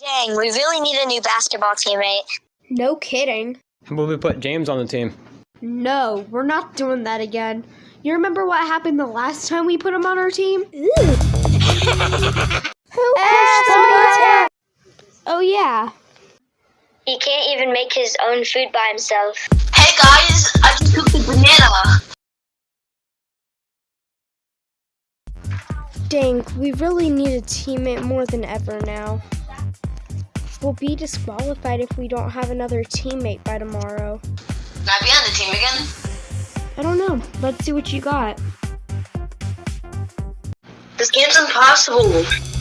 Dang, we really need a new basketball teammate. No kidding. How about we put James on the team? No, we're not doing that again. You remember what happened the last time we put him on our team? Who Ah! Oh yeah. He can't even make his own food by himself. Hey guys, I just cooked a banana. Dang, we really need a teammate more than ever now. We'll be disqualified if we don't have another teammate by tomorrow. Can I be on the team again? I don't know. Let's see what you got. This game's impossible.